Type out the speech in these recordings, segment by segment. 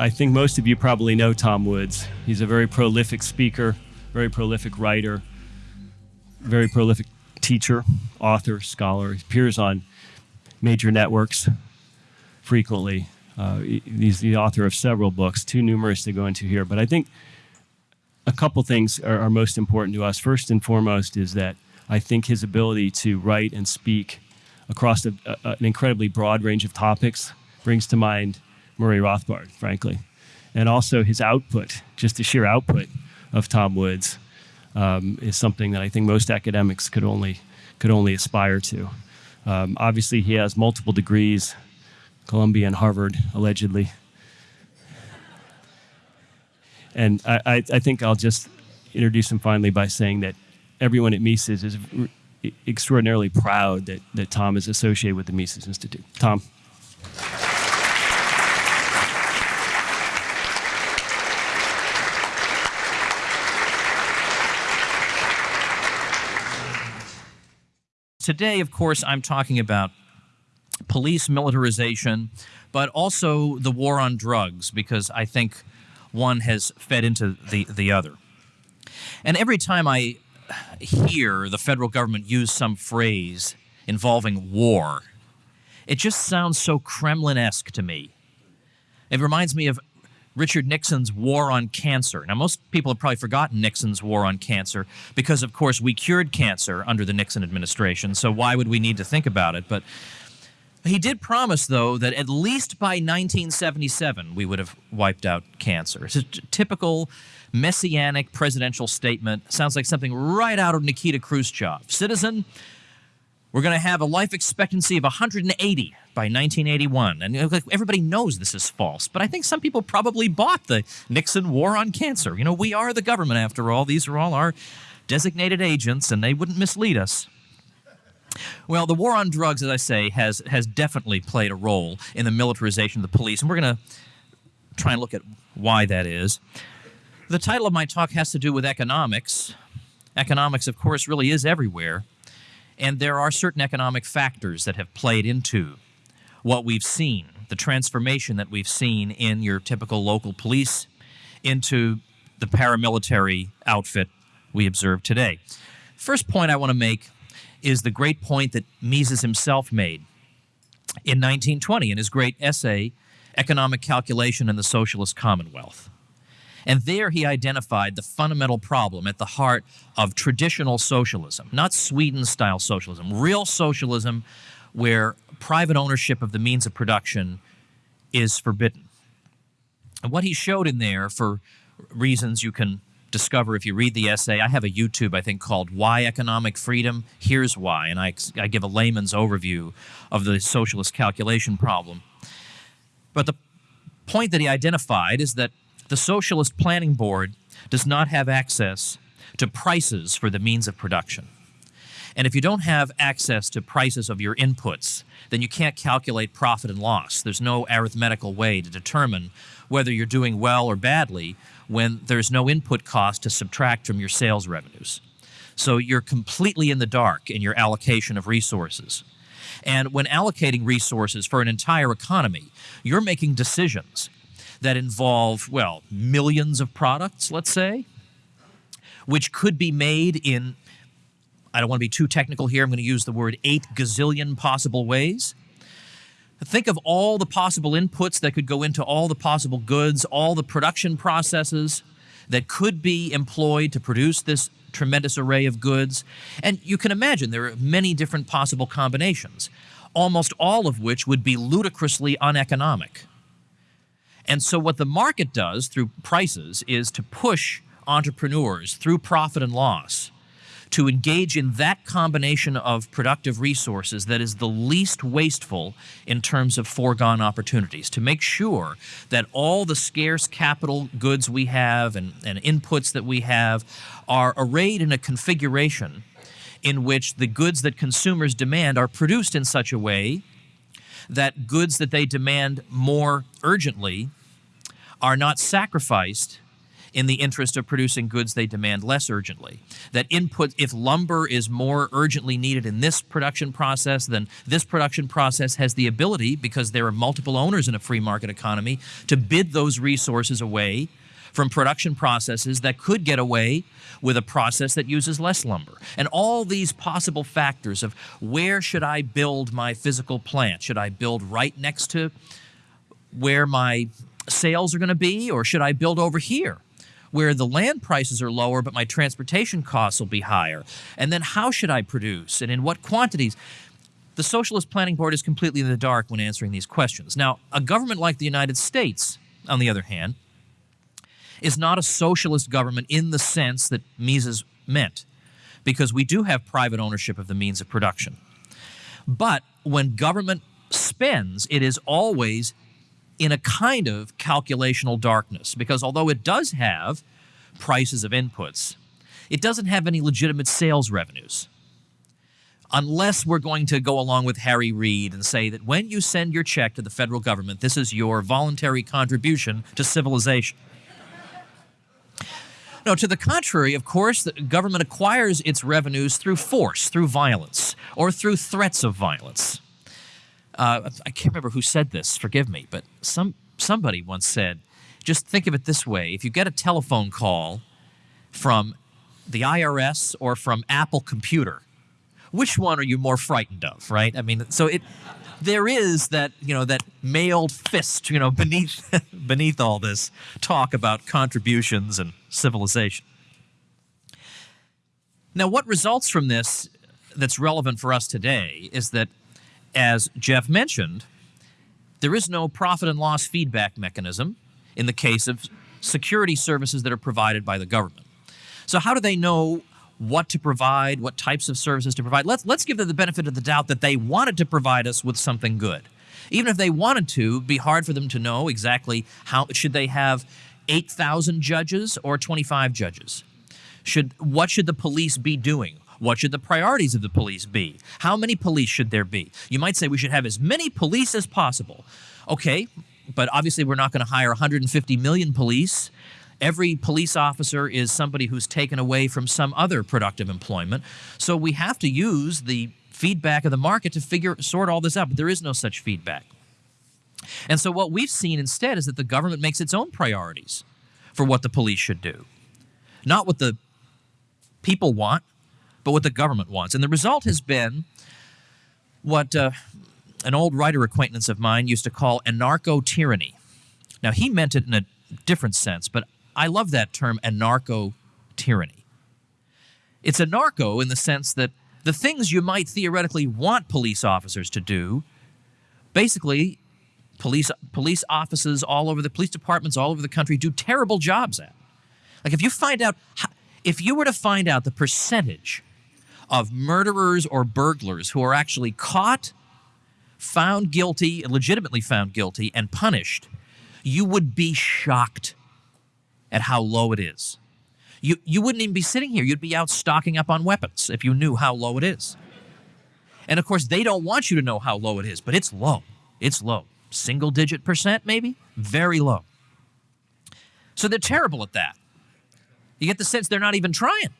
I think most of you probably know Tom Woods. He's a very prolific speaker, very prolific writer, very prolific teacher, author, scholar. He appears on major networks frequently. Uh, he's the author of several books, too numerous to go into here. But I think a couple things are, are most important to us. First and foremost is that I think his ability to write and speak across a, a, an incredibly broad range of topics brings to mind Murray Rothbard, frankly. And also his output, just the sheer output of Tom Woods, um, is something that I think most academics could only could only aspire to. Um, obviously, he has multiple degrees, Columbia and Harvard, allegedly. And I, I, I think I'll just introduce him finally by saying that everyone at Mises is extraordinarily proud that, that Tom is associated with the Mises Institute. Tom. Today, of course, I'm talking about police militarization, but also the war on drugs, because I think one has fed into the, the other. And every time I hear the federal government use some phrase involving war, it just sounds so Kremlin esque to me. It reminds me of Richard Nixon's war on cancer. Now, most people have probably forgotten Nixon's war on cancer because, of course, we cured cancer under the Nixon administration, so why would we need to think about it? But he did promise, though, that at least by 1977 we would have wiped out cancer. It's a typical messianic presidential statement. Sounds like something right out of Nikita Khrushchev. Citizen, we're going to have a life expectancy of 180 by 1981. And everybody knows this is false, but I think some people probably bought the Nixon war on cancer. You know, we are the government after all. These are all our designated agents, and they wouldn't mislead us. Well, the war on drugs, as I say, has, has definitely played a role in the militarization of the police, and we're going to try and look at why that is. The title of my talk has to do with economics. Economics, of course, really is everywhere. And there are certain economic factors that have played into what we've seen, the transformation that we've seen in your typical local police into the paramilitary outfit we observe today. First point I want to make is the great point that Mises himself made in 1920 in his great essay, Economic Calculation in the Socialist Commonwealth. And there he identified the fundamental problem at the heart of traditional socialism, not Sweden style socialism, real socialism where private ownership of the means of production is forbidden. And what he showed in there, for reasons you can discover if you read the essay, I have a YouTube, I think, called Why Economic Freedom? Here's Why. And I, I give a layman's overview of the socialist calculation problem. But the point that he identified is that the Socialist Planning Board does not have access to prices for the means of production. And if you don't have access to prices of your inputs, then you can't calculate profit and loss. There's no arithmetical way to determine whether you're doing well or badly when there's no input cost to subtract from your sales revenues. So you're completely in the dark in your allocation of resources. And when allocating resources for an entire economy, you're making decisions that involve, well, millions of products, let's say, which could be made in, I don't want to be too technical here, I'm going to use the word eight gazillion possible ways. Think of all the possible inputs that could go into all the possible goods, all the production processes that could be employed to produce this tremendous array of goods. And you can imagine there are many different possible combinations, almost all of which would be ludicrously uneconomic. And so what the market does through prices is to push entrepreneurs through profit and loss to engage in that combination of productive resources that is the least wasteful in terms of foregone opportunities, to make sure that all the scarce capital goods we have and, and inputs that we have are arrayed in a configuration in which the goods that consumers demand are produced in such a way that goods that they demand more urgently are not sacrificed in the interest of producing goods they demand less urgently. That input, if lumber is more urgently needed in this production process, then this production process has the ability, because there are multiple owners in a free market economy, to bid those resources away from production processes that could get away with a process that uses less lumber. And all these possible factors of where should I build my physical plant? Should I build right next to where my sales are going to be, or should I build over here? where the land prices are lower, but my transportation costs will be higher? And then how should I produce and in what quantities? The Socialist Planning Board is completely in the dark when answering these questions. Now, a government like the United States, on the other hand, is not a socialist government in the sense that Mises meant, because we do have private ownership of the means of production. But when government spends, it is always in a kind of calculational darkness because although it does have prices of inputs, it doesn't have any legitimate sales revenues. Unless we're going to go along with Harry Reid and say that when you send your check to the federal government, this is your voluntary contribution to civilization. No, to the contrary, of course, the government acquires its revenues through force, through violence, or through threats of violence. Uh, I can't remember who said this. Forgive me, but some somebody once said, just think of it this way: if you get a telephone call from the IRS or from Apple Computer, which one are you more frightened of? Right? I mean, so it there is that you know that mailed fist you know beneath beneath all this talk about contributions and civilization. Now, what results from this that's relevant for us today is that as Jeff mentioned, there is no profit and loss feedback mechanism in the case of security services that are provided by the government. So how do they know what to provide, what types of services to provide? Let's, let's give them the benefit of the doubt that they wanted to provide us with something good. Even if they wanted to, it'd be hard for them to know exactly how, should they have 8,000 judges or 25 judges? Should, what should the police be doing? What should the priorities of the police be? How many police should there be? You might say we should have as many police as possible. Okay, but obviously we're not going to hire 150 million police. Every police officer is somebody who's taken away from some other productive employment. So we have to use the feedback of the market to figure sort all this out, but there is no such feedback. And so what we've seen instead is that the government makes its own priorities for what the police should do. Not what the people want, but what the government wants. And the result has been what uh, an old writer acquaintance of mine used to call anarcho tyranny. Now, he meant it in a different sense, but I love that term, anarcho tyranny. It's anarcho in the sense that the things you might theoretically want police officers to do, basically, police police offices all over the police departments all over the country do terrible jobs at. Like if you find out, if you were to find out the percentage of murderers or burglars who are actually caught, found guilty, legitimately found guilty, and punished, you would be shocked at how low it is. You, you wouldn't even be sitting here. You'd be out stocking up on weapons if you knew how low it is. And of course, they don't want you to know how low it is, but it's low. It's low. Single digit percent, maybe? Very low. So they're terrible at that. You get the sense they're not even trying.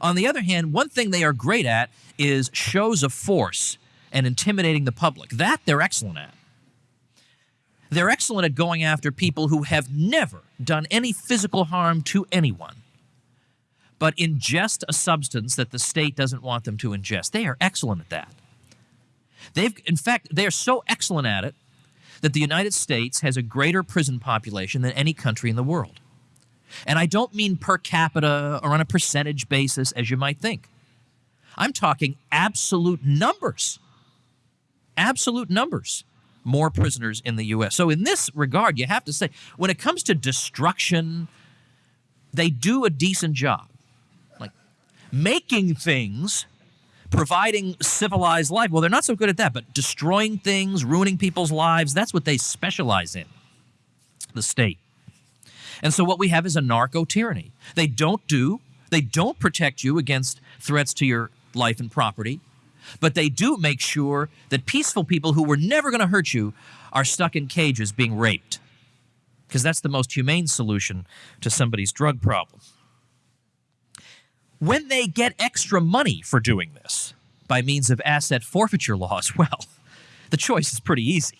On the other hand, one thing they are great at is shows of force and intimidating the public. That they're excellent at. They're excellent at going after people who have never done any physical harm to anyone, but ingest a substance that the state doesn't want them to ingest. They are excellent at that. They've, in fact, they are so excellent at it that the United States has a greater prison population than any country in the world. And I don't mean per capita or on a percentage basis, as you might think. I'm talking absolute numbers. Absolute numbers. More prisoners in the U.S. So, in this regard, you have to say, when it comes to destruction, they do a decent job. Like making things, providing civilized life. Well, they're not so good at that, but destroying things, ruining people's lives, that's what they specialize in, the state. And so what we have is a narco tyranny. They don't do, they don't protect you against threats to your life and property, but they do make sure that peaceful people who were never going to hurt you are stuck in cages being raped. because that's the most humane solution to somebody's drug problem. When they get extra money for doing this by means of asset forfeiture laws, well, the choice is pretty easy.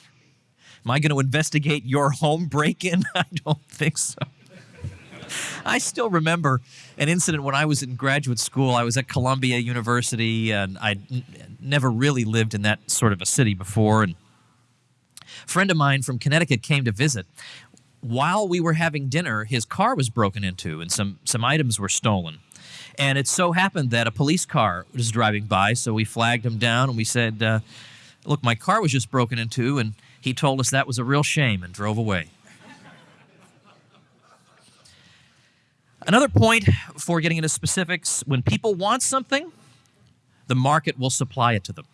Am I going to investigate your home break in? I don't think so. I still remember an incident when I was in graduate school. I was at Columbia University, and I never really lived in that sort of a city before. And a friend of mine from Connecticut came to visit. While we were having dinner, his car was broken into, and some some items were stolen. And it so happened that a police car was driving by, so we flagged him down and we said, uh, "Look, my car was just broken into," and he told us that was a real shame and drove away. Another point before getting into specifics when people want something, the market will supply it to them.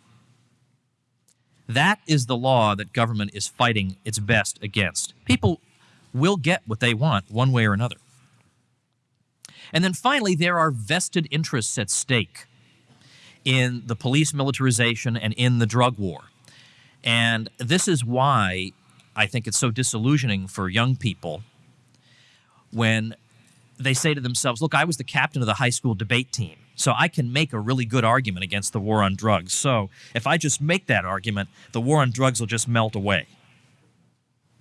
That is the law that government is fighting its best against. People will get what they want one way or another. And then finally, there are vested interests at stake in the police militarization and in the drug war. And this is why I think it's so disillusioning for young people when they say to themselves, Look, I was the captain of the high school debate team, so I can make a really good argument against the war on drugs. So if I just make that argument, the war on drugs will just melt away.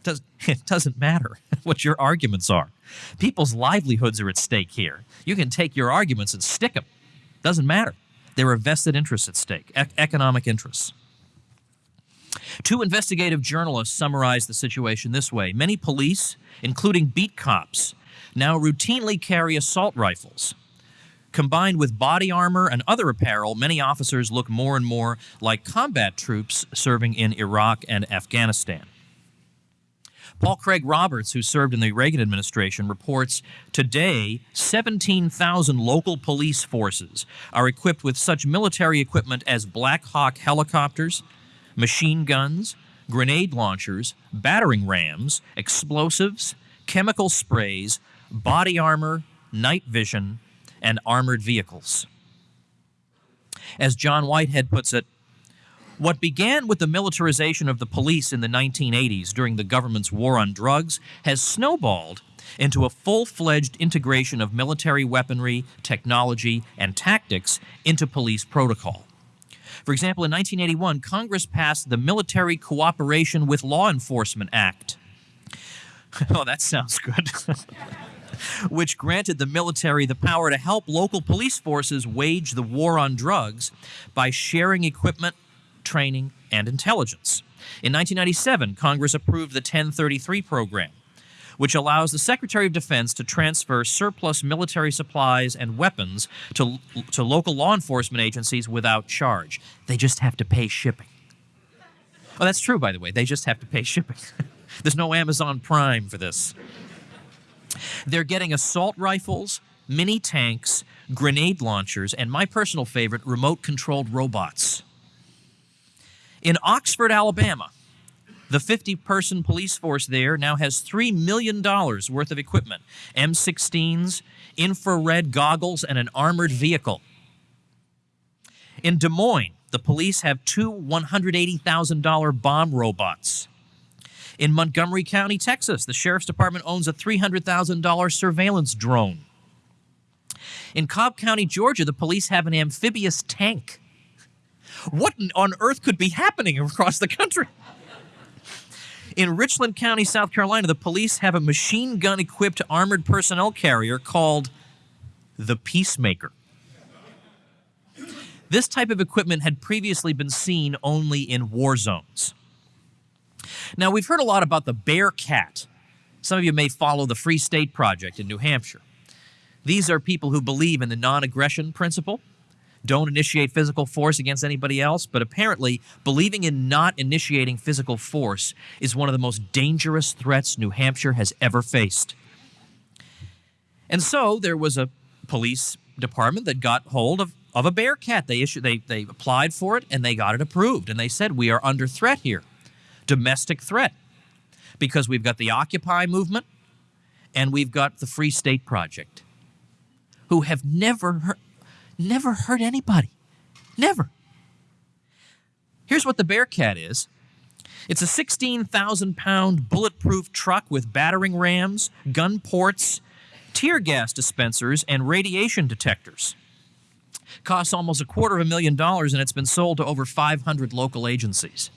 It doesn't matter what your arguments are. People's livelihoods are at stake here. You can take your arguments and stick them. Doesn't matter. There are vested interests at stake, e- economic interests. Two investigative journalists summarized the situation this way Many police, including beat cops, now routinely carry assault rifles. Combined with body armor and other apparel, many officers look more and more like combat troops serving in Iraq and Afghanistan. Paul Craig Roberts, who served in the Reagan administration, reports today 17,000 local police forces are equipped with such military equipment as Black Hawk helicopters, machine guns, grenade launchers, battering rams, explosives, chemical sprays, body armor, night vision, and armored vehicles. As John Whitehead puts it, what began with the militarization of the police in the 1980s during the government's war on drugs has snowballed into a full fledged integration of military weaponry, technology, and tactics into police protocol. For example, in 1981, Congress passed the Military Cooperation with Law Enforcement Act. oh, that sounds good. which granted the military the power to help local police forces wage the war on drugs by sharing equipment, training, and intelligence. In 1997, Congress approved the 1033 program, which allows the Secretary of Defense to transfer surplus military supplies and weapons to, to local law enforcement agencies without charge. They just have to pay shipping. Oh, that's true, by the way. They just have to pay shipping. There's no Amazon Prime for this. They're getting assault rifles, mini tanks, grenade launchers, and my personal favorite, remote controlled robots. In Oxford, Alabama, the 50 person police force there now has $3 million worth of equipment M16s, infrared goggles, and an armored vehicle. In Des Moines, the police have two $180,000 bomb robots. In Montgomery County, Texas, the sheriff's department owns a $300,000 surveillance drone. In Cobb County, Georgia, the police have an amphibious tank. What on earth could be happening across the country? In Richland County, South Carolina, the police have a machine gun equipped armored personnel carrier called the Peacemaker. This type of equipment had previously been seen only in war zones. Now, we've heard a lot about the Bearcat. Some of you may follow the Free State Project in New Hampshire. These are people who believe in the non aggression principle don't initiate physical force against anybody else, but apparently believing in not initiating physical force is one of the most dangerous threats New Hampshire has ever faced. And so there was a police department that got hold of, of a Bearcat. They issued they they applied for it and they got it approved. And they said, We are under threat here. Domestic threat. Because we've got the Occupy movement and we've got the Free State Project, who have never heard, never hurt anybody. Never. Here's what the Bearcat is It's a 16,000 pound bulletproof truck with battering rams, gun ports, tear gas dispensers, and radiation detectors. Costs almost a quarter of a million dollars, and it's been sold to over 500 local agencies.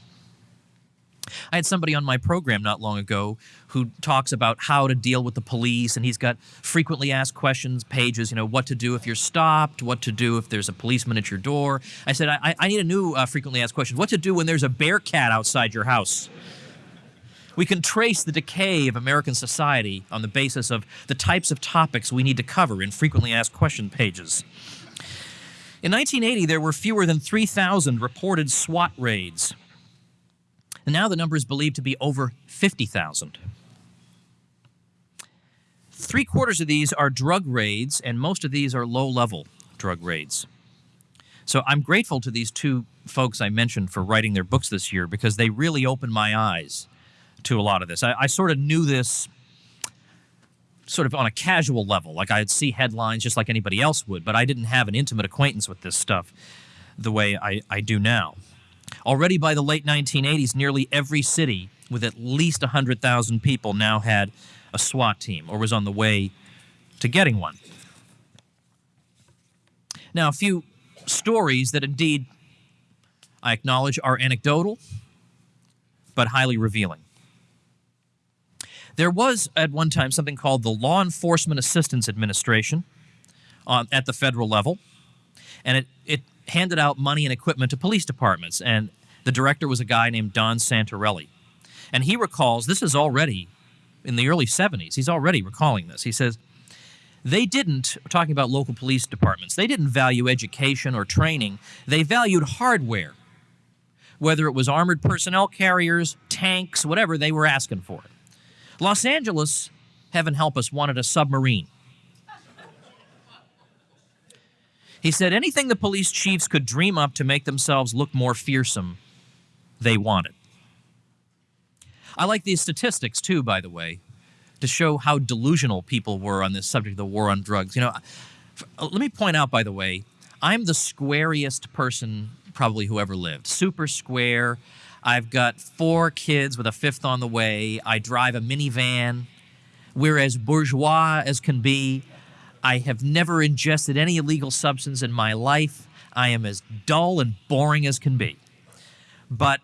I had somebody on my program not long ago who talks about how to deal with the police, and he's got frequently asked questions pages, you know, what to do if you're stopped, what to do if there's a policeman at your door. I said, I, I need a new uh, frequently asked question what to do when there's a Bearcat outside your house. We can trace the decay of American society on the basis of the types of topics we need to cover in frequently asked question pages. In 1980, there were fewer than 3,000 reported SWAT raids and now the number is believed to be over 50,000. Three quarters of these are drug raids, and most of these are low level drug raids. So I'm grateful to these two folks I mentioned for writing their books this year because they really opened my eyes to a lot of this. I, I sort of knew this sort of on a casual level, like I'd see headlines just like anybody else would, but I didn't have an intimate acquaintance with this stuff the way I, I do now. Already by the late 1980s, nearly every city with at least 100,000 people now had a SWAT team or was on the way to getting one. Now, a few stories that indeed I acknowledge are anecdotal, but highly revealing. There was at one time something called the Law Enforcement Assistance Administration on, at the federal level, and it, it handed out money and equipment to police departments. And the director was a guy named Don Santarelli. And he recalls this is already in the early 70s. He's already recalling this. He says, they didn't, talking about local police departments, they didn't value education or training. They valued hardware. Whether it was armored personnel carriers, tanks, whatever, they were asking for. Los Angeles, heaven help us, wanted a submarine. He said anything the police chiefs could dream up to make themselves look more fearsome, they wanted. I like these statistics too, by the way, to show how delusional people were on this subject of the war on drugs. You know, let me point out, by the way, I'm the squariest person probably who ever lived. Super square. I've got four kids with a fifth on the way. I drive a minivan. We're as bourgeois as can be. I have never ingested any illegal substance in my life. I am as dull and boring as can be. But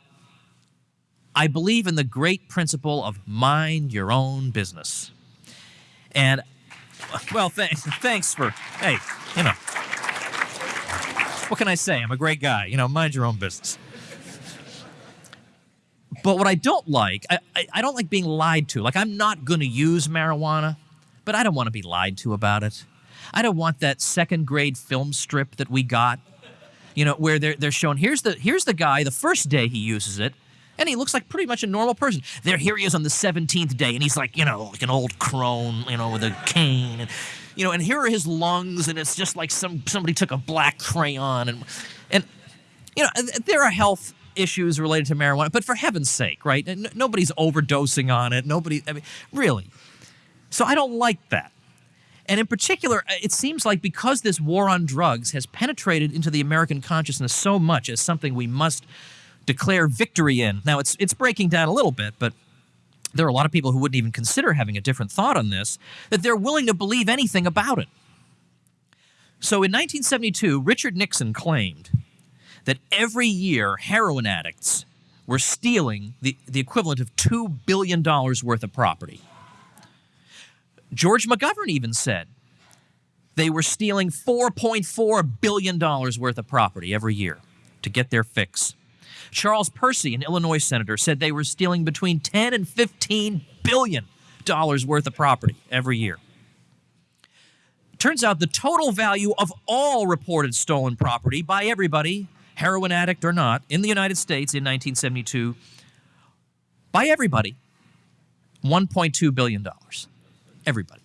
I believe in the great principle of mind your own business. And, well, thanks, thanks for, hey, you know, what can I say? I'm a great guy. You know, mind your own business. But what I don't like, I, I, I don't like being lied to. Like, I'm not going to use marijuana but I don't want to be lied to about it. I don't want that second grade film strip that we got, you know, where they're, they're showing here's the here's the guy the first day he uses it, and he looks like pretty much a normal person. There, here he is on the seventeenth day, and he's like you know like an old crone, you know, with a cane, and you know, and here are his lungs, and it's just like some somebody took a black crayon, and and you know there are health issues related to marijuana, but for heaven's sake, right? Nobody's overdosing on it. Nobody, I mean, really. So I don't like that. And in particular, uh, it seems like because this war on drugs has penetrated into the American consciousness so much as something we must declare victory in. Now, it's, it's breaking down a little bit, but there are a lot of people who wouldn't even consider having a different thought on this, that they're willing to believe anything about it. So in 1972, Richard Nixon claimed that every year heroin addicts were stealing the, the equivalent of $2 billion worth of property. George McGovern even said they were stealing $4.4 billion worth of property every year to get their fix. Charles Percy, an Illinois senator, said they were stealing between 10 and 15 billion dollars worth of property every year. Turns out the total value of all reported stolen property by everybody, heroin addict or not, in the United States in 1972, by everybody, $1.2 billion everybody.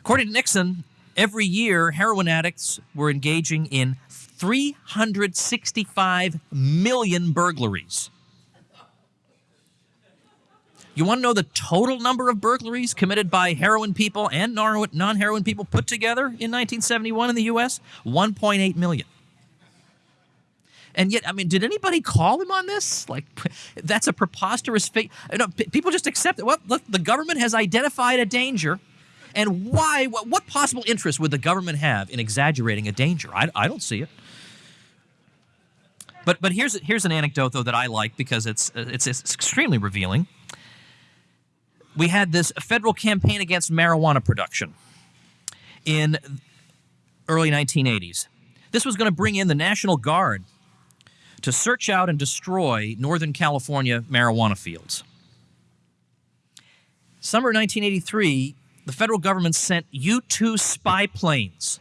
According to Nixon, every year heroin addicts were engaging in 365 million burglaries. You want to know the total number of burglaries committed by heroin people and non heroin people put together in 1971 in the U.S.? 1.8 million. And yet, I mean, did anybody call him on this? Like, that's a preposterous fake. You uh, know, p- people just accept it. Well, look, the government has identified a danger. And why? What, what possible interest would the government have in exaggerating a danger? I, I don't see it. But, but here's, here's an anecdote, though, that I like because it's, uh, it's, it's extremely revealing. We had this federal campaign against marijuana production in early 1980s. This was going to bring in the National Guard to search out and destroy Northern California marijuana fields. Summer 1983, the federal government sent U 2 spy planes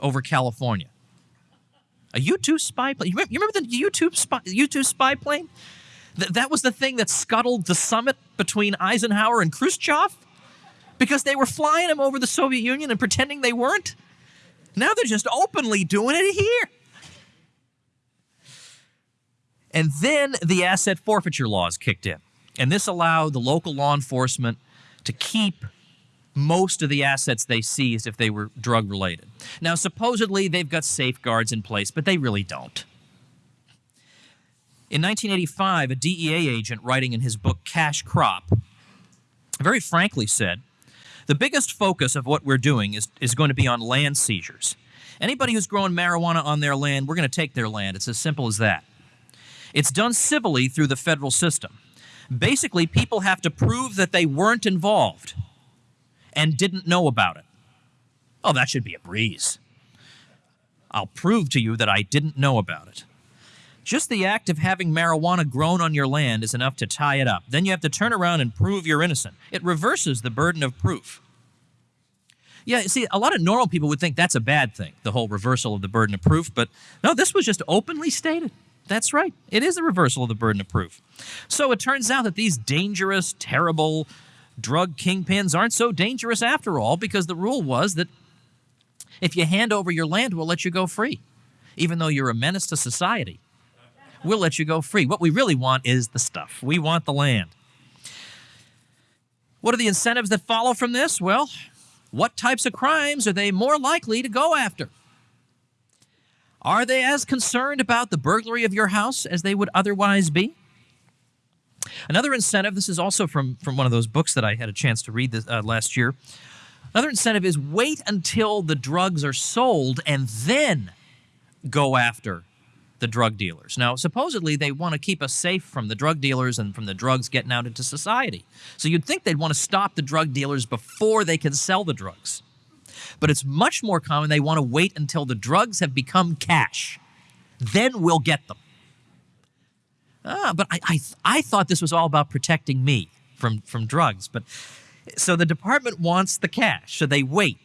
over California. A U 2 spy plane. You remember, the U 2 spy, U 2 spy plane? Th- that was the thing that scuttled the summit between Eisenhower and Khrushchev because they were flying them over the Soviet Union and pretending they weren't. Now they're just openly doing it here. And then the asset forfeiture laws kicked in. And this allowed the local law enforcement to keep most of the assets they seized if they were drug related. Now, supposedly they've got safeguards in place, but they really don't. In 1985, a DEA agent writing in his book Cash Crop very frankly said, The biggest focus of what we're doing is, is going to be on land seizures. Anybody who's growing marijuana on their land, we're going to take their land. It's as simple as that. It's done civilly through the federal system. Basically, people have to prove that they weren't involved and didn't know about it. Oh, that should be a breeze. I'll prove to you that I didn't know about it. Just the act of having marijuana grown on your land is enough to tie it up. Then you have to turn around and prove you're innocent. It reverses the burden of proof. Yeah, see, a lot of normal people would think that's a bad thing, the whole reversal of the burden of proof, but no, this was just openly stated. That's right. It is a reversal of the burden of proof. So it turns out that these dangerous, terrible drug kingpins aren't so dangerous after all because the rule was that if you hand over your land, we'll let you go free. Even though you're a menace to society, we'll let you go free. What we really want is the stuff. We want the land. What are the incentives that follow from this? Well, what types of crimes are they more likely to go after? Are they as concerned about the burglary of your house as they would otherwise be? Another incentive, this is also from, from one of those books that I had a chance to read this, uh, last year. Another incentive is wait until the drugs are sold and then go after the drug dealers. Now, supposedly they want to keep us safe from the drug dealers and from the drugs getting out into society. So you'd think they'd want to stop the drug dealers before they can sell the drugs. But it's much more common they want to wait until the drugs have become cash. Then we'll get them. Ah, but I, I, I thought this was all about protecting me from, from drugs. But so the department wants the cash, so they wait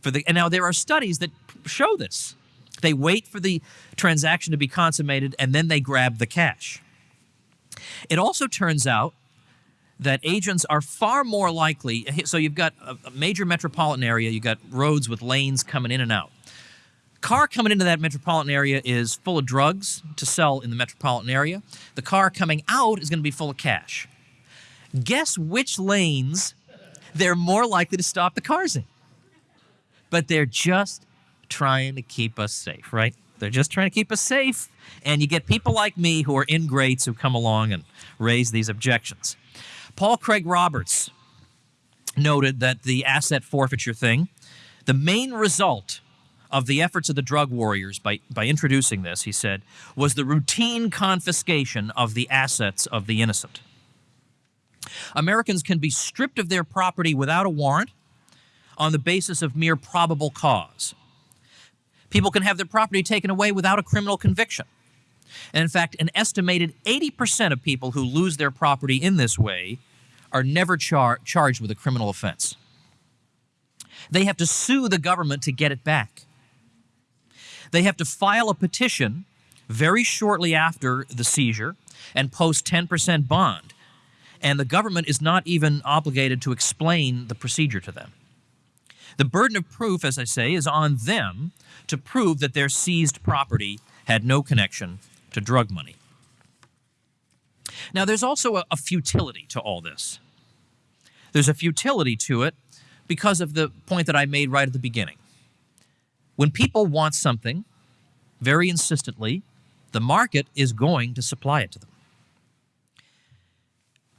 for the. And now there are studies that show this. They wait for the transaction to be consummated and then they grab the cash. It also turns out that agents are far more likely. So you've got a major metropolitan area, you've got roads with lanes coming in and out. Car coming into that metropolitan area is full of drugs to sell in the metropolitan area. The car coming out is going to be full of cash. Guess which lanes they're more likely to stop the cars in? But they're just trying to keep us safe, right? They're just trying to keep us safe. And you get people like me who are ingrates who come along and raise these objections. Paul Craig Roberts noted that the asset forfeiture thing, the main result of the efforts of the drug warriors by, by introducing this, he said, was the routine confiscation of the assets of the innocent. Americans can be stripped of their property without a warrant on the basis of mere probable cause. People can have their property taken away without a criminal conviction. And in fact, an estimated 80% of people who lose their property in this way are never char charged with a criminal offense. They have to sue the government to get it back. They have to file a petition very shortly after the seizure and post 10% bond. And the government is not even obligated to explain the procedure to them. The burden of proof, as I say, is on them to prove that their seized property had no connection to drug money. Now, there's also a, a, futility to all this. There's a futility to it because of the point that I made right at the beginning. When people want something very insistently, The market is going to supply it to them.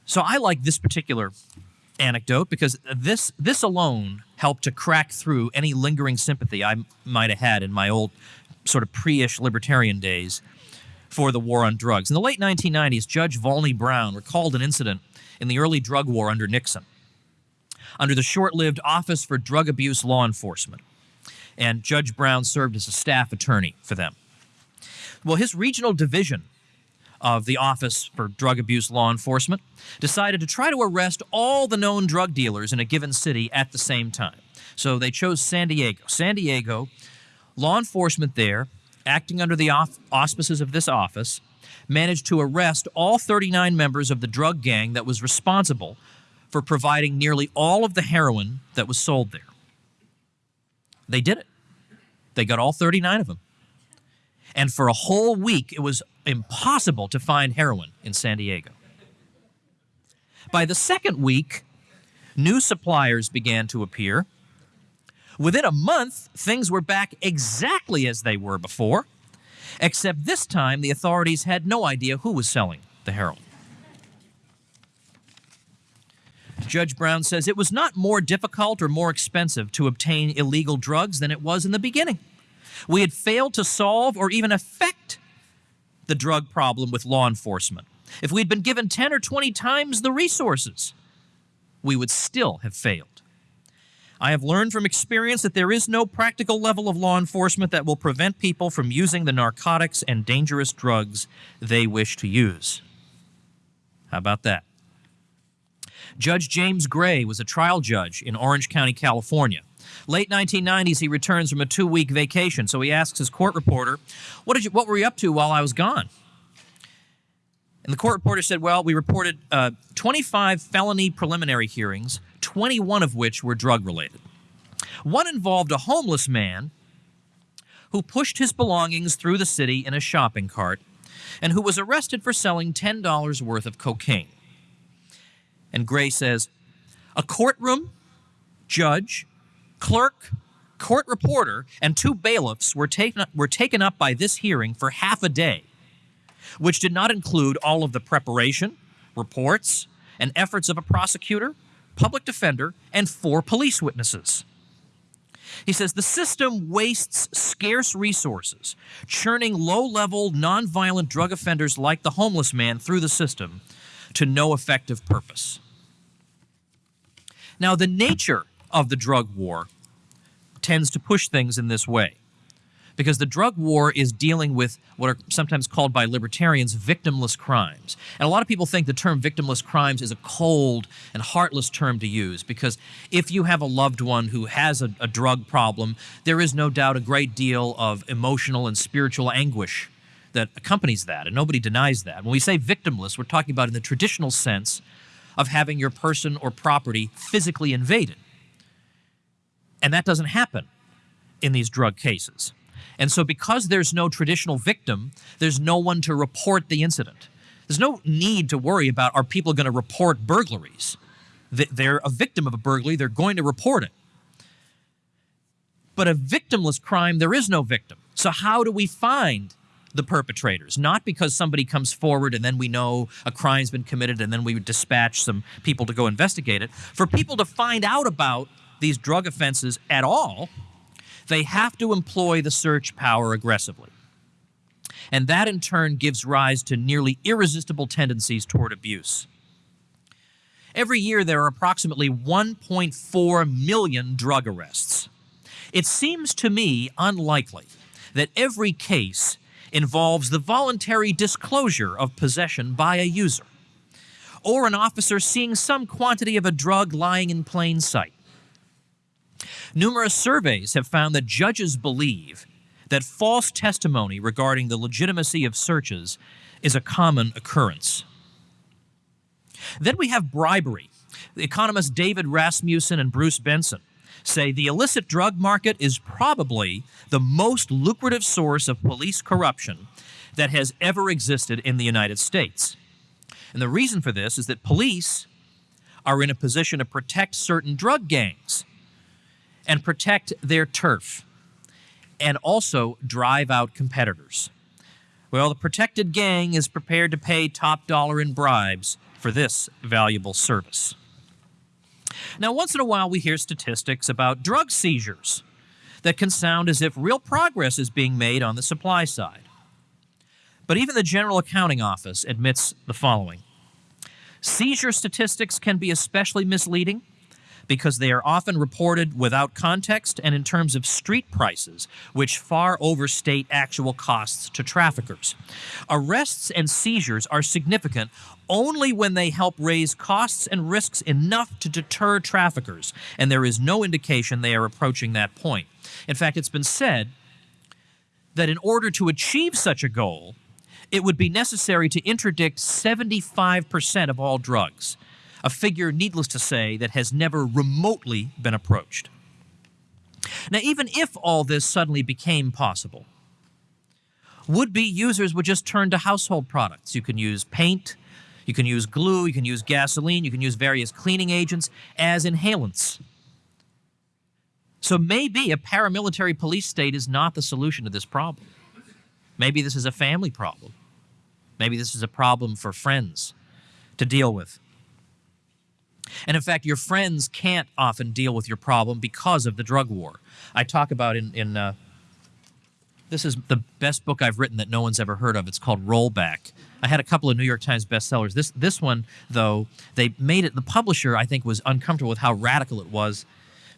So I like this particular anecdote because this this alone helped to crack through any lingering sympathy I might have had in my old sort of pre-ish libertarian days for the war on drugs. In the late 1990s, Judge Volney Brown recalled an incident in the early drug war under Nixon, under the short-lived Office for Drug Abuse Law Enforcement. And Judge Brown served as a staff attorney for them. Well, his regional division of the Office for Drug Abuse Law Enforcement decided to try to arrest all the known drug dealers in a given city at the same time. So they chose San Diego. San Diego, law enforcement there, acting under the auspices of this office, managed to arrest all 39 members of the drug gang that was responsible for providing nearly all of the heroin that was sold there. They did it. They got all 39 of them. And for a whole week, it was impossible to find heroin in San Diego. By the second week, new suppliers began to appear. Within a month, things were back exactly as they were before, except this time the authorities had no idea who was selling the heroin. Judge Brown says it was not more difficult or more expensive to obtain illegal drugs than it was in the beginning. We had failed to solve or even affect the drug problem with law enforcement. If we'd been given 10 or 20 times the resources, we would still have failed. I have learned from experience that there is no practical level of law enforcement that will prevent people from using the narcotics and dangerous drugs they wish to use. How about that? Judge James Gray was a trial judge in Orange County, California. Late 1990s, he returns from a two-week vacation, so he asks his court reporter, what, did you, what were you up to while I was gone? And the court reporter said, well, we reported uh, 25 felony preliminary hearings, 21 of which were drug-related. One involved a homeless man who pushed his belongings through the city in a shopping cart and who was arrested for selling $10 worth of cocaine. And Gray says, a courtroom, judge, clerk, court reporter, and two bailiffs were taken, were taken up by this hearing for half a day, which did not include all of the preparation, reports, and efforts of a prosecutor, public defender, and four police witnesses. He says the system wastes scarce resources, churning low level, nonviolent drug offenders like the homeless man through the system to no effective purpose. Now, the nature of the drug war tends to push things in this way. Because the drug war is dealing with what are sometimes called by libertarians victimless crimes. And a lot of people think the term victimless crimes is a cold and heartless term to use because if you have a loved one who has a, a drug problem, there is no doubt a great deal of emotional and spiritual anguish that accompanies that, and nobody denies that. When we say victimless, we're talking about in the traditional sense of having your person or property physically invaded. And that doesn't happen in these drug cases. And so because there's no traditional victim, there's no one to report the incident. There's no need to worry about are people going to report burglaries. They're a victim of a burglary, they're going to report it. But a victimless crime, there is no victim. So how do we find the perpetrators? Not because somebody comes forward and then we know a crime's been committed and then we dispatch some people to go investigate it. For people to find out about these drug offenses at all, they have to employ the search power aggressively. And that in turn gives rise to nearly irresistible tendencies toward abuse. Every year there are approximately 1.4 million drug arrests. It seems to me unlikely that every case involves the voluntary disclosure of possession by a user, or an officer seeing some quantity of a drug lying in plain sight. Numerous surveys have found that judges believe that false testimony regarding the legitimacy of searches is a common occurrence. Then we have bribery. The economists David Rasmussen and Bruce Benson say the illicit drug market is probably the most lucrative source of police corruption that has ever existed in the United States. And the reason for this is that police are in a position to protect certain drug gangs and protect their turf and also drive out competitors. Well, the protected gang is prepared to pay top dollar in bribes for this valuable service. Now, once in a while, we hear statistics about drug seizures that can sound as if real progress is being made on the supply side. But even the General Accounting Office admits the following Seizure statistics can be especially misleading because they are often reported without context and in terms of street prices, which far overstate actual costs to traffickers. Arrests and seizures are significant only when they help raise costs and risks enough to deter traffickers, and there is no indication they are approaching that point. In fact, it's been said that in order to achieve such a goal, it would be necessary to interdict 75% of all drugs, a figure, needless to say, that has never remotely been approached. Now, even if all this suddenly became possible, would be users would just turn to household products. You can use paint, you can use glue, you can use gasoline, you can use various cleaning agents as inhalants. So maybe a paramilitary police state is not the solution to this problem. Maybe this is a family problem. Maybe this is a problem for friends to deal with. And in fact, your friends can't often deal with your problem because of the drug war. I talk about in, in uh, this is the best book I've written that no one's ever heard of. It's called Rollback. I had a couple of New York Times bestsellers. This this one though, they made it. The publisher I think was uncomfortable with how radical it was,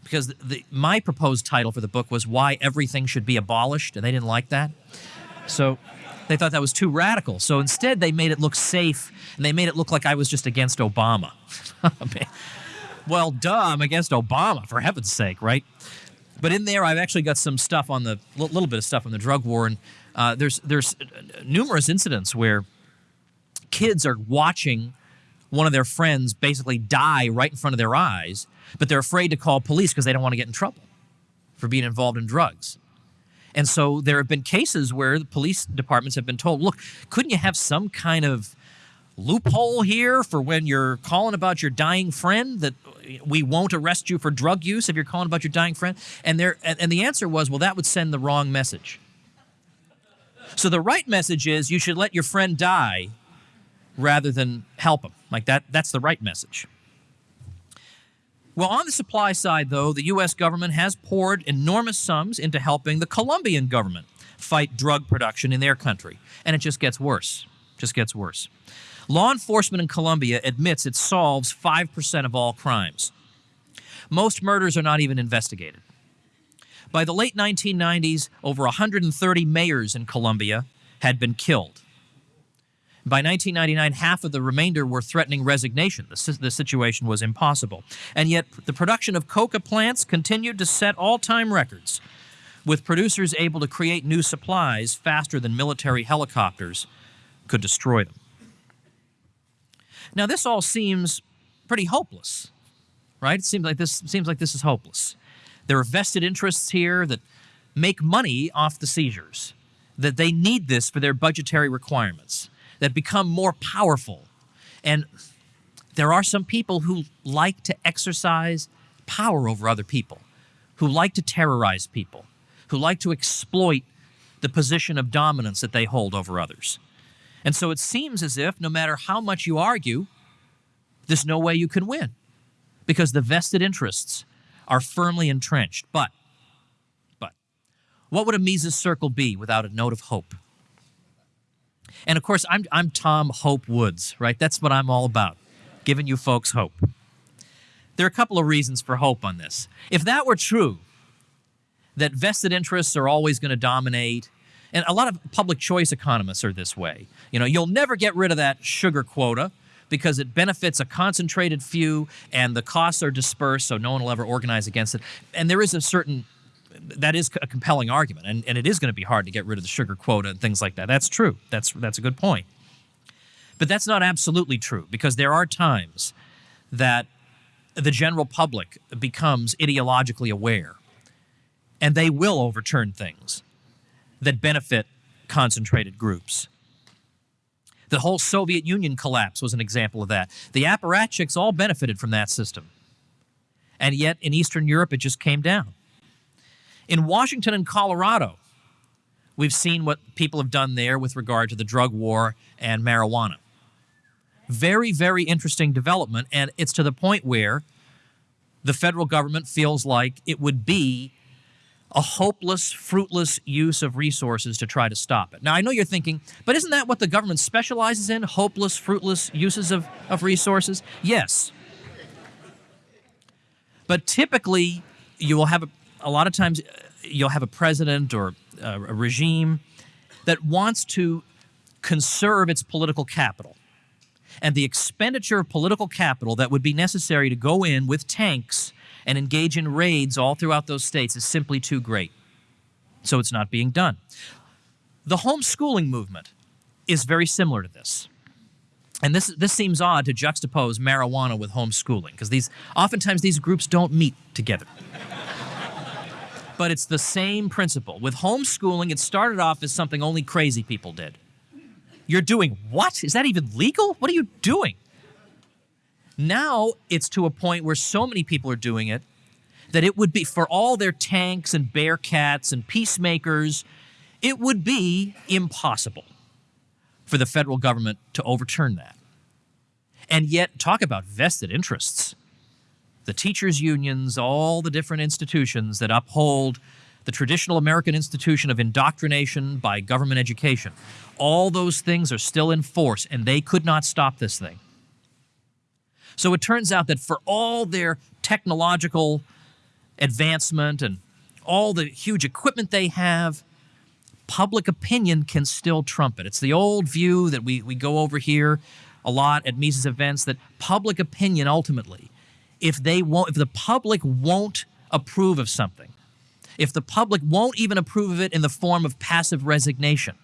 because the, the, my proposed title for the book was "Why Everything Should Be Abolished," and they didn't like that. So they thought that was too radical. So instead, they made it look safe, and they made it look like I was just against Obama. well, duh, I'm against Obama, for heaven's sake, right? But in there, I've actually got some stuff on the little bit of stuff on the drug war, and uh, there's there's numerous incidents where kids are watching one of their friends basically die right in front of their eyes, but they're afraid to call police because they don't want to get in trouble for being involved in drugs. And so there have been cases where the police departments have been told, look, couldn't you have some kind of loophole here for when you're calling about your dying friend that we won't arrest you for drug use if you're calling about your dying friend? And there and the answer was, well, that would send the wrong message. So the right message is you should let your friend die rather than help him. Like that that's the right message. Well, on the supply side, though, the U.S. government has poured enormous sums into helping the Colombian government fight drug production in their country. And it just gets worse. Just gets worse. Law enforcement in Colombia admits it solves 5% of all crimes. Most murders are not even investigated. By the late 1990s, over 130 mayors in Colombia had been killed. By 1999, half of the remainder were threatening resignation. The, the situation was impossible. And yet, the production of coca plants continued to set all time records, with producers able to create new supplies faster than military helicopters could destroy them. Now, this all seems pretty hopeless, right? It seems like this seems like this is hopeless. There are vested interests here that make money off the seizures, that they need this for their budgetary requirements that become more powerful. And there are some people who like to exercise power over other people, who like to terrorize people, who like to exploit the position of dominance that they hold over others. And so it seems as if no matter how much you argue, there's no way you can win because the vested interests are firmly entrenched. But, but, what would a Mises circle be without a note of hope? And of course, I'm, I'm Tom Hope Woods, right? That's what I'm all about, giving you folks hope. There are a couple of reasons for hope on this. If that were true, that vested interests are always going to dominate, and a lot of public choice economists are this way. You know, you'll never get rid of that sugar quota because it benefits a concentrated few and the costs are dispersed so no one will ever organize against it. And there is a certain that is a compelling argument, and, and it is going to be hard to get rid of the sugar quota and things like that. That's true. That's that's a good point. But that's not absolutely true because there are times that the general public becomes ideologically aware, and they will overturn things that benefit concentrated groups. The whole Soviet Union collapse was an example of that. The apparatchiks all benefited from that system. And yet in Eastern Europe, it just came down. In Washington and Colorado, We've seen what people have done there with regard to the drug war and marijuana. Very, very interesting development, and it's to the point where the federal government feels like it would be a hopeless, fruitless use of resources to try to stop it. Now, I know you're thinking, but isn't that what the government specializes in? Hopeless, fruitless uses of, of resources? Yes. But typically, you will have a, a lot of times, uh, you'll have a president or a, a regime that wants to conserve its political capital. And the expenditure of political capital that would be necessary to go in with tanks and engage in raids all throughout those states is simply too great. So it's not being done. The homeschooling movement is very similar to this. And this, this seems odd to juxtapose marijuana with homeschooling, because these oftentimes these groups don't meet together. But it's the same principle. With homeschooling, it started off as something only crazy people did. You're doing what? Is that even legal? What are you doing? Now it's to a point where so many people are doing it that it would be, for all their tanks and Bearcats and peacemakers, it would be impossible for the federal government to overturn that. And yet, talk about vested interests. The teachers' unions, all the different institutions that uphold the traditional American institution of indoctrination by government education, all those things are still in force, and they could not stop this thing. So it turns out that for all their technological advancement and all the huge equipment they have, public opinion can still trump it. It's the old view that we, we go over here a lot at Mises events that public opinion ultimately, if they won't, if the public won't approve of something, if the public won't even approve of it in the form of passive resignation,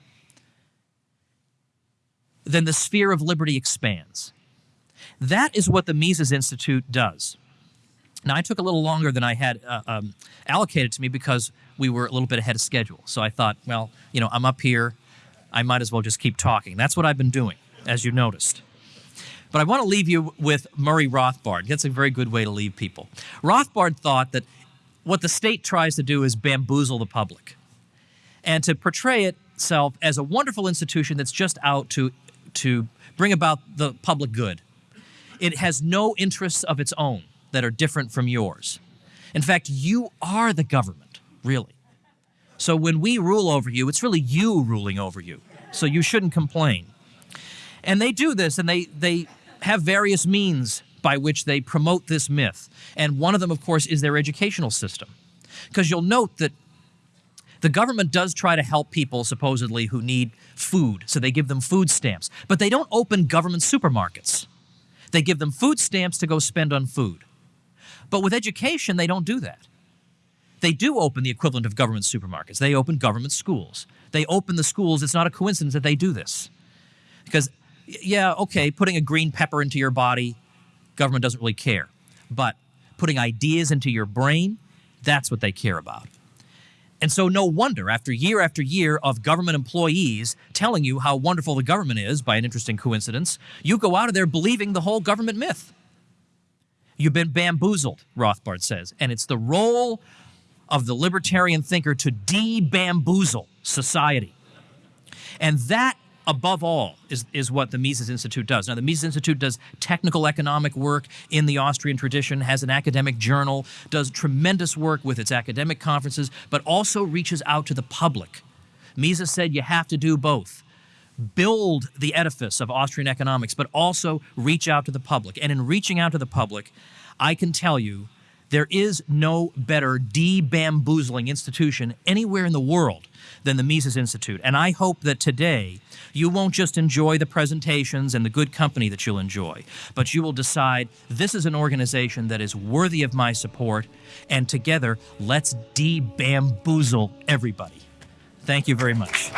then the sphere of liberty expands. That is what the Mises Institute does. Now, I took a little longer than I had uh, um, allocated to me because we were a little bit ahead of schedule. So I thought, well, you know, I'm up here. I might as well just keep talking. That's what I've been doing, as you noticed. But I want to leave you with Murray Rothbard. That's a very good way to leave people. Rothbard thought that what the state tries to do is bamboozle the public and to portray itself as a wonderful institution that's just out to, to bring about the public good. It has no interests of its own that are different from yours. In fact, you are the government, really. So when we rule over you, it's really you ruling over you. So you shouldn't complain. And they do this, and they, they have various means by which they promote this myth. And one of them, of course, is their educational system. Because you'll note that the government does try to help people, supposedly, who need food, so they give them food stamps. But they don't open government supermarkets. They give them food stamps to go spend on food. But with education, they don't do that. They do open the equivalent of government supermarkets. They open government schools. They open the schools. It's not a coincidence that they do this. Because, yeah, okay, putting a green pepper into your body, government doesn't really care. But putting ideas into your brain, that's what they care about. And so, no wonder, after year after year of government employees telling you how wonderful the government is, by an interesting coincidence, you go out of there believing the whole government myth. You've been bamboozled, Rothbard says, and it's the role of the libertarian thinker to de bamboozle society. And that above all, is, is what the Mises Institute does. Now, the Mises Institute does technical economic work in the Austrian tradition, has an academic journal, does tremendous work with its academic conferences, but also reaches out to the public. Mises said you have to do both. Build the edifice of Austrian economics, but also reach out to the public. And in reaching out to the public, I can tell you there is no better de-bamboozling institution anywhere in the world than the Mises Institute. And I hope that today you won't just enjoy the presentations and the good company that you'll enjoy, but you will decide this is an organization that is worthy of my support, and together let's de-bamboozle everybody. Thank you very much.